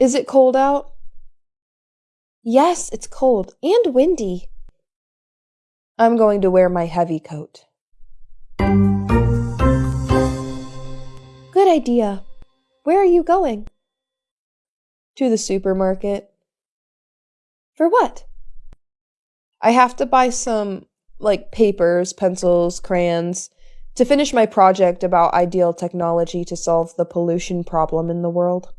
Is it cold out? Yes, it's cold and windy. I'm going to wear my heavy coat. Good idea. Where are you going? To the supermarket. For what? I have to buy some, like, papers, pencils, crayons, to finish my project about ideal technology to solve the pollution problem in the world.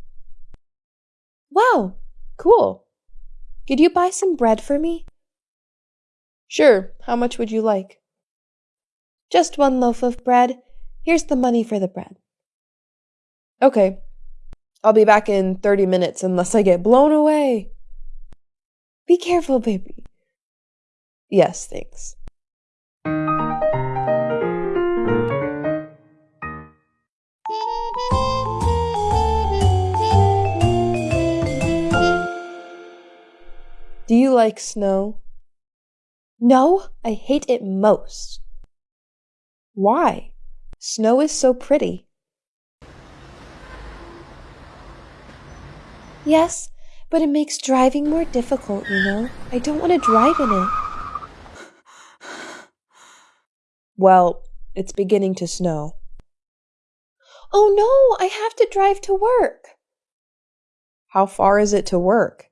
Wow, cool. Could you buy some bread for me? Sure, how much would you like? Just one loaf of bread. Here's the money for the bread. Okay, I'll be back in 30 minutes unless I get blown away. Be careful, baby. Yes, thanks. Do you like snow? No, I hate it most. Why? Snow is so pretty. Yes, but it makes driving more difficult, you know. I don't want to drive in it. Well, it's beginning to snow. Oh no, I have to drive to work. How far is it to work?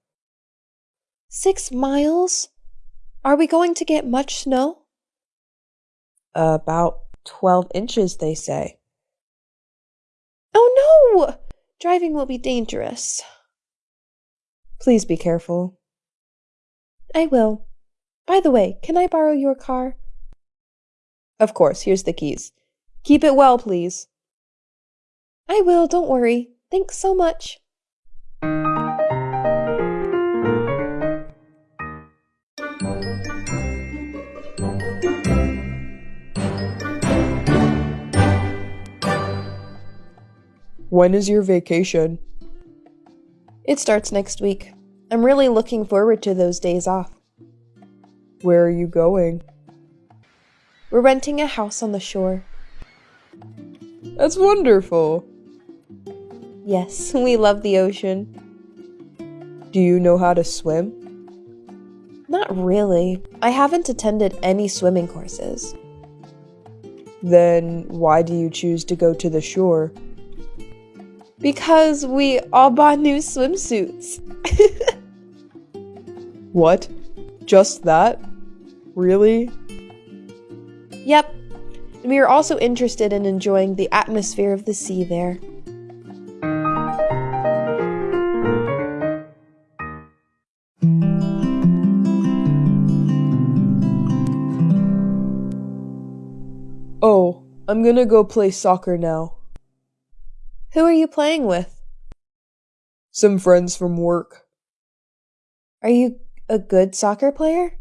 Six miles? Are we going to get much snow? About 12 inches, they say. Oh no! Driving will be dangerous. Please be careful. I will. By the way, can I borrow your car? Of course, here's the keys. Keep it well, please. I will, don't worry. Thanks so much. When is your vacation? It starts next week. I'm really looking forward to those days off. Where are you going? We're renting a house on the shore. That's wonderful. Yes, we love the ocean. Do you know how to swim? Not really. I haven't attended any swimming courses. Then why do you choose to go to the shore? Because we all bought new swimsuits. what? Just that? Really? Yep. We are also interested in enjoying the atmosphere of the sea there. Oh, I'm gonna go play soccer now. Who are you playing with? Some friends from work. Are you a good soccer player?